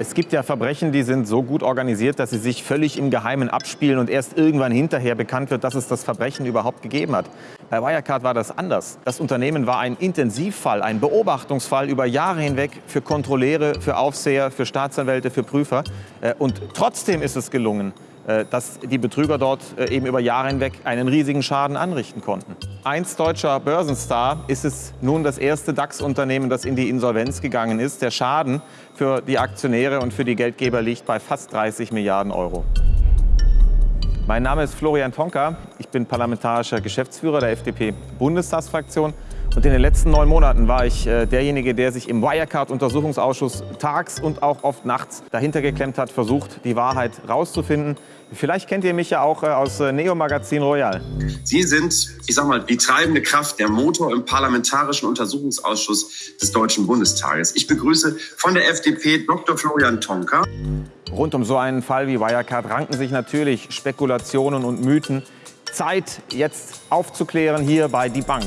Es gibt ja Verbrechen, die sind so gut organisiert, dass sie sich völlig im Geheimen abspielen und erst irgendwann hinterher bekannt wird, dass es das Verbrechen überhaupt gegeben hat. Bei Wirecard war das anders. Das Unternehmen war ein Intensivfall, ein Beobachtungsfall über Jahre hinweg für Kontrolleure, für Aufseher, für Staatsanwälte, für Prüfer. Äh, und trotzdem ist es gelungen, dass die Betrüger dort äh, eben über Jahre hinweg einen riesigen Schaden anrichten konnten. Einst deutscher Börsenstar ist es nun das erste DAX-Unternehmen, das in die Insolvenz gegangen ist. Der Schaden für die Aktionäre und für die Geldgeber liegt bei fast 30 Milliarden Euro. Mein Name ist Florian Tonka. Ich bin parlamentarischer Geschäftsführer der FDP-Bundestagsfraktion. Und in den letzten neun Monaten war ich äh, derjenige, der sich im Wirecard-Untersuchungsausschuss tags und auch oft nachts dahinter geklemmt hat, versucht, die Wahrheit rauszufinden. Vielleicht kennt ihr mich ja auch äh, aus äh, Neo Magazin Royal. Sie sind, ich sag mal, die treibende Kraft, der Motor im Parlamentarischen Untersuchungsausschuss des Deutschen Bundestages. Ich begrüße von der FDP Dr. Florian Tonka. Rund um so einen Fall wie Wirecard ranken sich natürlich Spekulationen und Mythen. Zeit, jetzt aufzuklären hier bei Die Bank.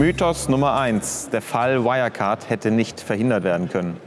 Mythos Nummer eins: Der Fall Wirecard hätte nicht verhindert werden können.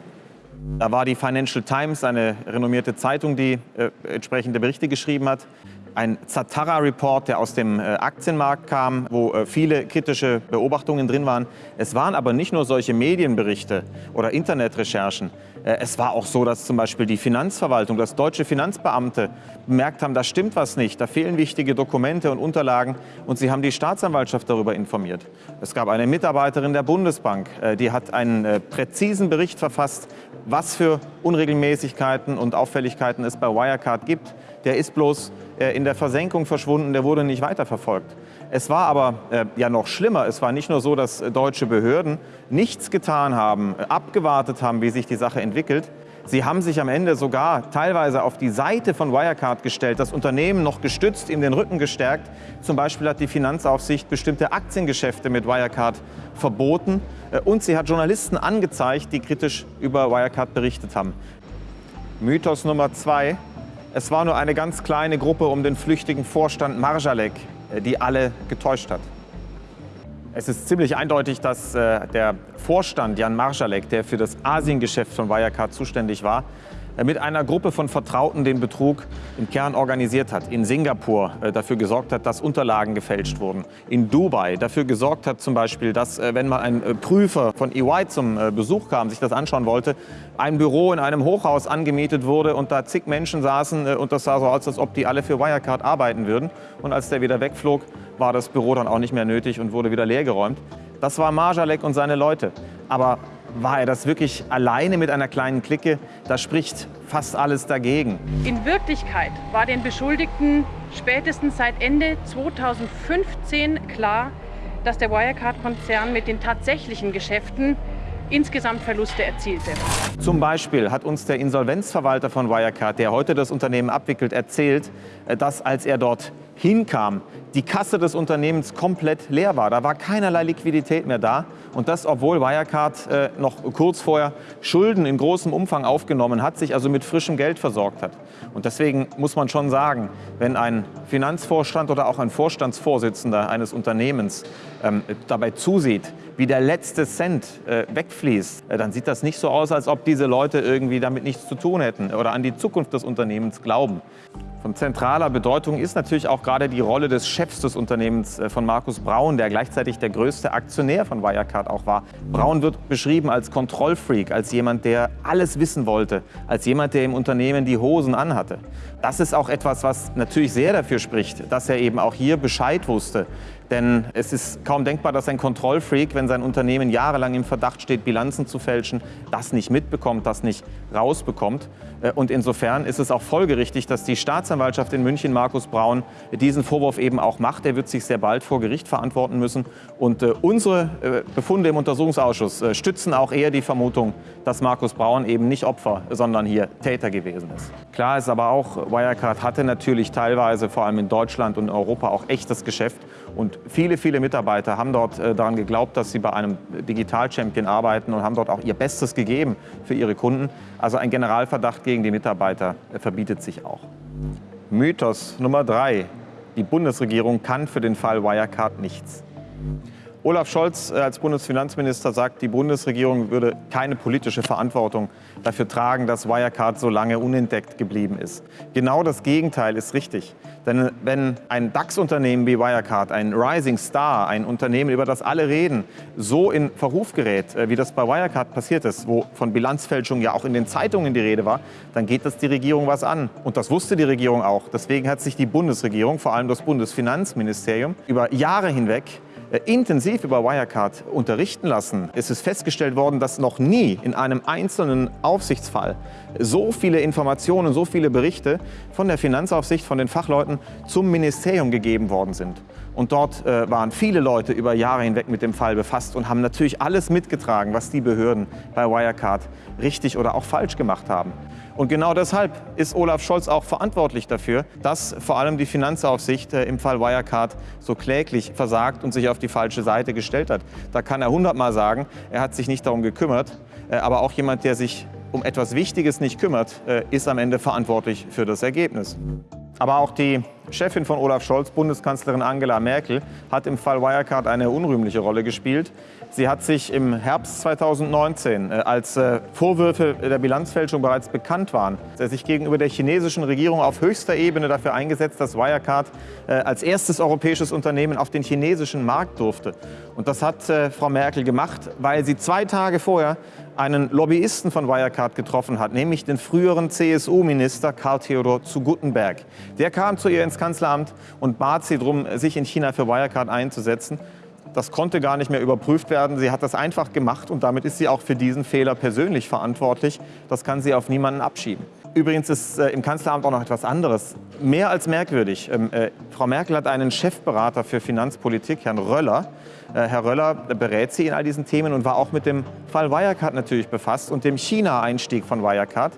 Da war die Financial Times, eine renommierte Zeitung, die äh, entsprechende Berichte geschrieben hat. Ein Zatara-Report, der aus dem äh, Aktienmarkt kam, wo äh, viele kritische Beobachtungen drin waren. Es waren aber nicht nur solche Medienberichte oder Internetrecherchen. Äh, es war auch so, dass zum Beispiel die Finanzverwaltung, dass deutsche Finanzbeamte bemerkt haben, da stimmt was nicht, da fehlen wichtige Dokumente und Unterlagen und sie haben die Staatsanwaltschaft darüber informiert. Es gab eine Mitarbeiterin der Bundesbank, äh, die hat einen äh, präzisen Bericht verfasst, was für Unregelmäßigkeiten und Auffälligkeiten es bei Wirecard gibt. Der ist bloß in der Versenkung verschwunden, der wurde nicht weiterverfolgt. Es war aber äh, ja noch schlimmer. Es war nicht nur so, dass deutsche Behörden nichts getan haben, äh, abgewartet haben, wie sich die Sache entwickelt. Sie haben sich am Ende sogar teilweise auf die Seite von Wirecard gestellt, das Unternehmen noch gestützt, ihm den Rücken gestärkt. Zum Beispiel hat die Finanzaufsicht bestimmte Aktiengeschäfte mit Wirecard verboten äh, und sie hat Journalisten angezeigt, die kritisch über Wirecard berichtet haben. Mythos Nummer zwei. Es war nur eine ganz kleine Gruppe um den flüchtigen Vorstand Marjalek, äh, die alle getäuscht hat. Es ist ziemlich eindeutig, dass äh, der Vorstand Jan Marschalek, der für das Asiengeschäft von Wirecard zuständig war, mit einer Gruppe von Vertrauten den Betrug im Kern organisiert hat. In Singapur äh, dafür gesorgt hat, dass Unterlagen gefälscht wurden. In Dubai dafür gesorgt hat zum Beispiel, dass äh, wenn mal ein Prüfer von EY zum Besuch kam, sich das anschauen wollte, ein Büro in einem Hochhaus angemietet wurde und da zig Menschen saßen und das sah so aus, als ob die alle für Wirecard arbeiten würden. Und als der wieder wegflog, war das Büro dann auch nicht mehr nötig und wurde wieder leergeräumt. Das war Marjalek und seine Leute. Aber war er das wirklich alleine mit einer kleinen Clique? Da spricht fast alles dagegen. In Wirklichkeit war den Beschuldigten spätestens seit Ende 2015 klar, dass der Wirecard-Konzern mit den tatsächlichen Geschäften insgesamt Verluste erzielte. Zum Beispiel hat uns der Insolvenzverwalter von Wirecard, der heute das Unternehmen abwickelt, erzählt, äh, dass als er dort hinkam, die Kasse des Unternehmens komplett leer war. Da war keinerlei Liquidität mehr da. Und das, obwohl Wirecard äh, noch kurz vorher Schulden in großem Umfang aufgenommen hat, sich also mit frischem Geld versorgt hat. Und deswegen muss man schon sagen, wenn ein Finanzvorstand oder auch ein Vorstandsvorsitzender eines Unternehmens ähm, dabei zusieht, wie der letzte Cent äh, wegfließt, äh, dann sieht das nicht so aus, als ob diese Leute irgendwie damit nichts zu tun hätten oder an die Zukunft des Unternehmens glauben. Von zentraler Bedeutung ist natürlich auch gerade die Rolle des Chefs des Unternehmens äh, von Markus Braun, der gleichzeitig der größte Aktionär von Wirecard auch war. Braun wird beschrieben als Kontrollfreak, als jemand, der alles wissen wollte, als jemand, der im Unternehmen die Hosen anhatte. Das ist auch etwas, was natürlich sehr dafür spricht, dass er eben auch hier Bescheid wusste, denn es ist kaum denkbar, dass ein Kontrollfreak, wenn sein Unternehmen jahrelang im Verdacht steht, Bilanzen zu fälschen, das nicht mitbekommt, das nicht rausbekommt. Äh, und insofern ist es auch folgerichtig, dass die Staatsanwaltschaft in München Markus Braun diesen Vorwurf eben auch macht. Er wird sich sehr bald vor Gericht verantworten müssen. Und äh, unsere äh, Befunde im Untersuchungsausschuss stützen auch eher die Vermutung, dass Markus Braun eben nicht Opfer, sondern hier Täter gewesen ist. Klar ist aber auch, Wirecard hatte natürlich teilweise vor allem in Deutschland und Europa auch echtes Geschäft Und viele, viele Mitarbeiter haben dort äh, daran geglaubt, dass sie bei einem Digital-Champion arbeiten und haben dort auch ihr Bestes gegeben für ihre Kunden. Also ein Generalverdacht gegen die Mitarbeiter äh, verbietet sich auch. Mythos Nummer drei. Die Bundesregierung kann für den Fall Wirecard nichts. Olaf Scholz äh, als Bundesfinanzminister sagt, die Bundesregierung würde keine politische Verantwortung dafür tragen, dass Wirecard so lange unentdeckt geblieben ist. Genau das Gegenteil ist richtig. Denn wenn ein DAX-Unternehmen wie Wirecard, ein Rising Star, ein Unternehmen, über das alle reden, so in Verruf gerät, äh, wie das bei Wirecard passiert ist, wo von Bilanzfälschung ja auch in den Zeitungen die Rede war, dann geht das die Regierung was an. Und das wusste die Regierung auch. Deswegen hat sich die Bundesregierung, vor allem das Bundesfinanzministerium, über Jahre hinweg äh, intensiv über Wirecard unterrichten lassen. Es ist festgestellt worden, dass noch nie in einem einzelnen Aufsichtsfall so viele Informationen, so viele Berichte von der Finanzaufsicht, von den Fachleuten zum Ministerium gegeben worden sind. Und dort äh, waren viele Leute über Jahre hinweg mit dem Fall befasst und haben natürlich alles mitgetragen, was die Behörden bei Wirecard richtig oder auch falsch gemacht haben. Und genau deshalb ist Olaf Scholz auch verantwortlich dafür, dass vor allem die Finanzaufsicht äh, im Fall Wirecard so kläglich versagt und sich auf die falsche Seite gestellt hat. Da kann er hundertmal sagen, er hat sich nicht darum gekümmert. Äh, aber auch jemand, der sich um etwas Wichtiges nicht kümmert, äh, ist am Ende verantwortlich für das Ergebnis. Aber auch die Chefin von Olaf Scholz, Bundeskanzlerin Angela Merkel, hat im Fall Wirecard eine unrühmliche Rolle gespielt. Sie hat sich im Herbst 2019, äh, als äh, Vorwürfe der Bilanzfälschung bereits bekannt waren, sich gegenüber der chinesischen Regierung auf höchster Ebene dafür eingesetzt, dass Wirecard äh, als erstes europäisches Unternehmen auf den chinesischen Markt durfte. Und das hat Frau Merkel gemacht, weil sie zwei Tage vorher einen Lobbyisten von Wirecard getroffen hat, nämlich den früheren CSU-Minister Karl Theodor zu Guttenberg. Der kam zu ihr ins Kanzleramt und bat sie darum, sich in China für Wirecard einzusetzen. Das konnte gar nicht mehr überprüft werden. Sie hat das einfach gemacht und damit ist sie auch für diesen Fehler persönlich verantwortlich. Das kann sie auf niemanden abschieben. Übrigens ist äh, im Kanzleramt auch noch etwas anderes. Mehr als merkwürdig. Ähm, äh, Frau Merkel hat einen Chefberater für Finanzpolitik, Herrn Röller. Äh, Herr Röller berät sie in all diesen Themen und war auch mit dem Fall Wirecard natürlich befasst und dem China-Einstieg von Wirecard.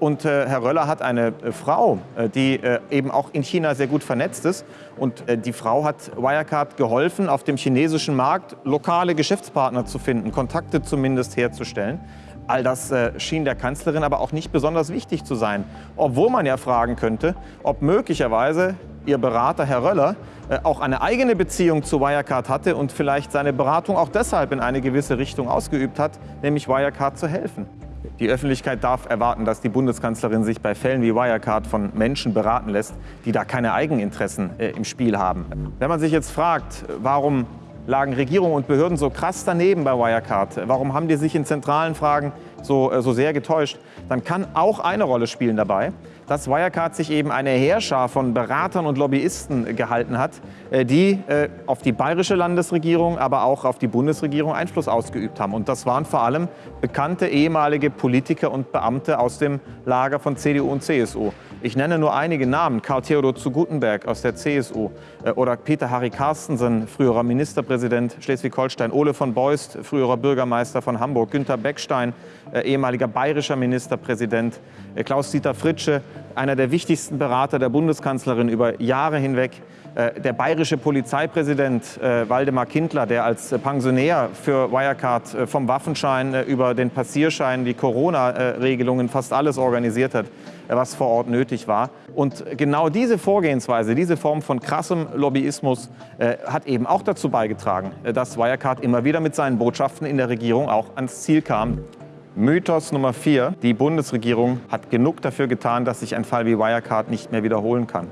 Und äh, Herr Röller hat eine äh, Frau, äh, die eben auch in China sehr gut vernetzt ist. Und die Frau hat Wirecard geholfen, auf dem chinesischen Markt lokale Geschäftspartner zu finden, Kontakte zumindest herzustellen. All das äh, schien der Kanzlerin aber auch nicht besonders wichtig zu sein. Obwohl man ja fragen könnte, ob möglicherweise ihr Berater Herr Röller auch eine eigene Beziehung zu Wirecard hatte und vielleicht seine Beratung auch deshalb in eine gewisse Richtung ausgeübt hat, nämlich Wirecard zu helfen. Die Öffentlichkeit darf erwarten, dass die Bundeskanzlerin sich bei Fällen wie Wirecard von Menschen beraten lässt, die da keine Eigeninteressen äh, im Spiel haben. Wenn man sich jetzt fragt, warum lagen Regierung und Behörden so krass daneben bei Wirecard, warum haben die sich in zentralen Fragen so, äh, so sehr getäuscht, dann kann auch eine Rolle spielen dabei, dass Wirecard sich eben eine Heerschar von Beratern und Lobbyisten gehalten hat, äh, die äh, auf die bayerische Landesregierung, aber auch auf die Bundesregierung Einfluss ausgeübt haben. Und das waren vor allem bekannte ehemalige Politiker und Beamte aus dem Lager von CDU und CSU. Ich nenne nur einige Namen. Karl Theodor zu Gutenberg aus der CSU äh, oder Peter Harry Carstensen, früherer Ministerpräsident Schleswig-Holstein, Ole von Beust, früherer Bürgermeister von Hamburg, Günter Beckstein, ehemaliger bayerischer Ministerpräsident, Klaus-Dieter Fritsche, einer der wichtigsten Berater der Bundeskanzlerin über Jahre hinweg. Äh, der bayerische Polizeipräsident äh, Waldemar Kindler, der als Pensionär für Wirecard äh, vom Waffenschein über den Passierschein, die Corona-Regelungen, fast alles organisiert hat, was vor Ort nötig war. Und genau diese Vorgehensweise, diese Form von krassem Lobbyismus hat eben auch dazu beigetragen, dass Wirecard immer wieder mit seinen Botschaften in der Regierung auch ans Ziel kam. Mythos Nummer vier. Die Bundesregierung hat genug dafür getan, dass sich ein Fall wie Wirecard nicht mehr wiederholen kann.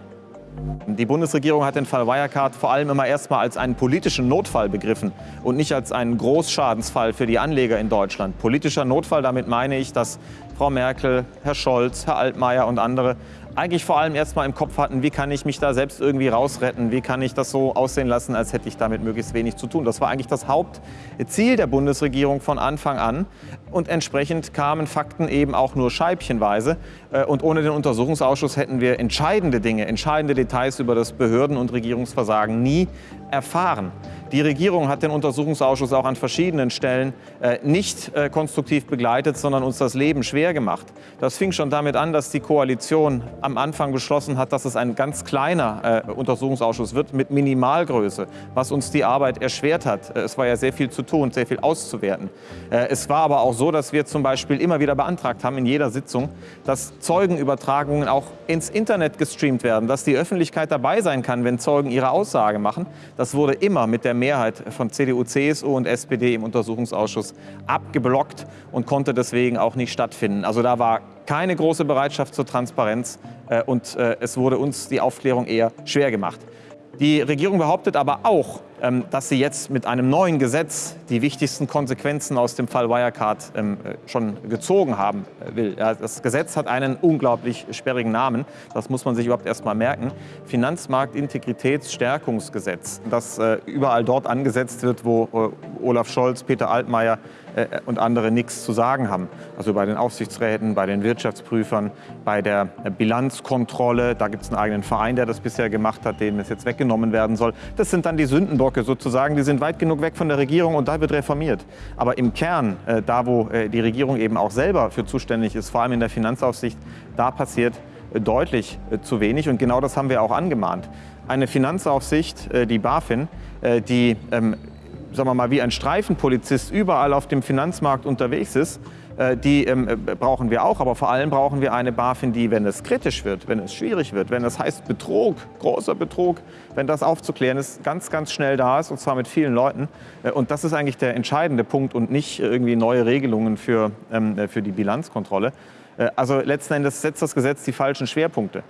Die Bundesregierung hat den Fall Wirecard vor allem immer erstmal als einen politischen Notfall begriffen und nicht als einen Großschadensfall für die Anleger in Deutschland. Politischer Notfall, damit meine ich, dass Frau Merkel, Herr Scholz, Herr Altmaier und andere eigentlich vor allem erstmal im Kopf hatten, wie kann ich mich da selbst irgendwie rausretten, wie kann ich das so aussehen lassen, als hätte ich damit möglichst wenig zu tun. Das war eigentlich das Hauptziel der Bundesregierung von Anfang an. Und entsprechend kamen Fakten eben auch nur scheibchenweise. Äh, und ohne den Untersuchungsausschuss hätten wir entscheidende Dinge, entscheidende Details über das Behörden- und Regierungsversagen nie erfahren. Die Regierung hat den Untersuchungsausschuss auch an verschiedenen Stellen äh, nicht äh, konstruktiv begleitet, sondern uns das Leben schwer gemacht. Das fing schon damit an, dass die Koalition am Anfang beschlossen hat, dass es ein ganz kleiner äh, Untersuchungsausschuss wird mit Minimalgröße, was uns die Arbeit erschwert hat. Äh, es war ja sehr viel zu tun, sehr viel auszuwerten. Äh, es war aber auch so, dass wir zum Beispiel immer wieder beantragt haben in jeder Sitzung, dass Zeugenübertragungen auch ins Internet gestreamt werden, dass die Öffentlichkeit dabei sein kann, wenn Zeugen ihre Aussage machen. Das wurde immer mit der Mehrheit von CDU, CSU und SPD im Untersuchungsausschuss abgeblockt und konnte deswegen auch nicht stattfinden. Also da war keine große Bereitschaft zur Transparenz äh, und äh, es wurde uns die Aufklärung eher schwer gemacht. Die Regierung behauptet aber auch, dass sie jetzt mit einem neuen Gesetz die wichtigsten Konsequenzen aus dem Fall Wirecard ähm, äh, schon gezogen haben äh, will. Das Gesetz hat einen unglaublich sperrigen Namen. Das muss man sich überhaupt erst mal merken. Finanzmarktintegritätsstärkungsgesetz, das äh, überall dort angesetzt wird, wo Olaf Scholz, Peter Altmaier und andere nichts zu sagen haben. Also bei den Aufsichtsräten, bei den Wirtschaftsprüfern, bei der Bilanzkontrolle. Da gibt es einen eigenen Verein, der das bisher gemacht hat, dem es jetzt weggenommen werden soll. Das sind dann die Sündenbock Blocke sozusagen, die sind weit genug weg von der Regierung und da wird reformiert. Aber im Kern, äh, da wo äh, die Regierung eben auch selber für zuständig ist, vor allem in der Finanzaufsicht, da passiert äh, deutlich äh, zu wenig und genau das haben wir auch angemahnt. Eine Finanzaufsicht, äh, die BaFin, äh, die ähm, sagen wir mal, wie ein Streifenpolizist überall auf dem Finanzmarkt unterwegs ist, äh, die ähm, äh, brauchen wir auch, aber vor allem brauchen wir eine BaFin, die, wenn es kritisch wird, wenn es schwierig wird, wenn es heißt Betrug, großer Betrug, wenn das aufzuklären ist, ganz, ganz schnell da ist und zwar mit vielen Leuten. Äh, und das ist eigentlich der entscheidende Punkt und nicht irgendwie neue Regelungen für, ähm, für die Bilanzkontrolle. Also letzten Endes setzt das Gesetz die falschen Schwerpunkte.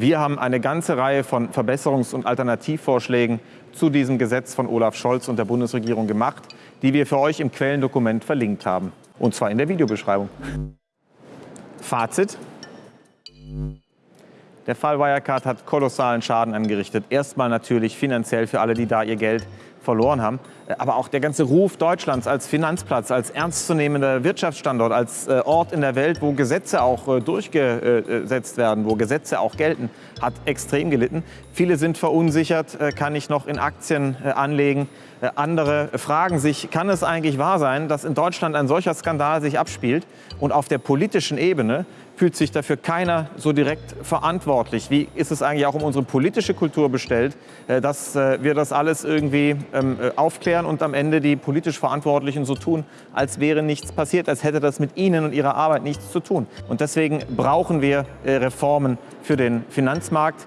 Wir haben eine ganze Reihe von Verbesserungs- und Alternativvorschlägen zu diesem Gesetz von Olaf Scholz und der Bundesregierung gemacht, die wir für euch im Quellendokument verlinkt haben. Und zwar in der Videobeschreibung. Fazit. Der Fall Wirecard hat kolossalen Schaden angerichtet. Erstmal natürlich finanziell für alle, die da ihr Geld verloren haben. Aber auch der ganze Ruf Deutschlands als Finanzplatz, als ernstzunehmender Wirtschaftsstandort, als äh, Ort in der Welt, wo Gesetze auch äh, durchgesetzt werden, wo Gesetze auch gelten, hat extrem gelitten. Viele sind verunsichert, äh, kann ich noch in Aktien anlegen? Andere fragen sich, kann es eigentlich wahr sein, dass in Deutschland ein solcher Skandal sich abspielt und auf der politischen Ebene fühlt sich dafür keiner so direkt verantwortlich. Wie ist es eigentlich auch um unsere politische Kultur bestellt, äh, dass äh, wir das alles irgendwie ähm, äh, aufklären und am Ende die politisch Verantwortlichen so tun, als wäre nichts passiert, als hätte das mit ihnen und ihrer Arbeit nichts zu tun. Und deswegen brauchen wir Reformen für den Finanzmarkt.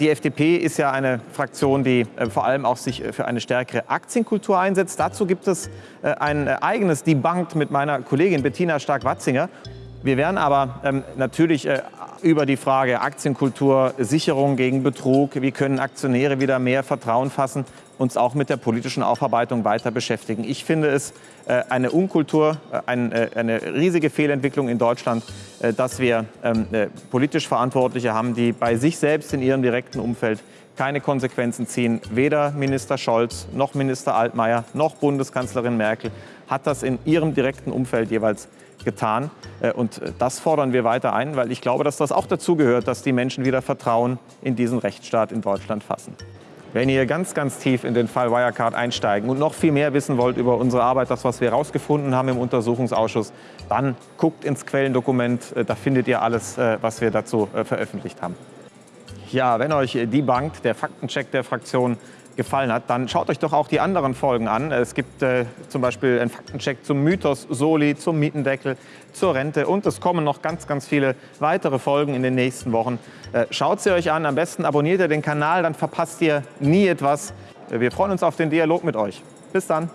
Die FDP ist ja eine Fraktion, die vor allem auch sich für eine stärkere Aktienkultur einsetzt. Dazu gibt es ein eigenes Debunked mit meiner Kollegin Bettina Stark-Watzinger. Wir werden aber ähm, natürlich äh, über die Frage Aktienkultur, Sicherung gegen Betrug, wie können Aktionäre wieder mehr Vertrauen fassen, uns auch mit der politischen Aufarbeitung weiter beschäftigen. Ich finde es äh, eine Unkultur, äh, ein, äh, eine riesige Fehlentwicklung in Deutschland, äh, dass wir ähm, äh, politisch Verantwortliche haben, die bei sich selbst in ihrem direkten Umfeld keine Konsequenzen ziehen. Weder Minister Scholz noch Minister Altmaier noch Bundeskanzlerin Merkel hat das in ihrem direkten Umfeld jeweils getan. Äh, und das fordern wir weiter ein, weil ich glaube, dass das auch dazu gehört, dass die Menschen wieder Vertrauen in diesen Rechtsstaat in Deutschland fassen. Wenn ihr ganz, ganz tief in den Fall Wirecard einsteigen und noch viel mehr wissen wollt über unsere Arbeit, das, was wir herausgefunden haben im Untersuchungsausschuss, dann guckt ins Quellendokument. Äh, da findet ihr alles, äh, was wir dazu veröffentlicht haben. Ja, wenn euch die Bank, der Faktencheck der Fraktion gefallen hat, dann schaut euch doch auch die anderen Folgen an. Es gibt äh, zum Beispiel einen Faktencheck zum Mythos Soli, zum Mietendeckel, zur Rente und es kommen noch ganz, ganz viele weitere Folgen in den nächsten Wochen. Äh, schaut sie euch an, am besten abonniert ihr den Kanal, dann verpasst ihr nie etwas. Wir freuen uns auf den Dialog mit euch. Bis dann.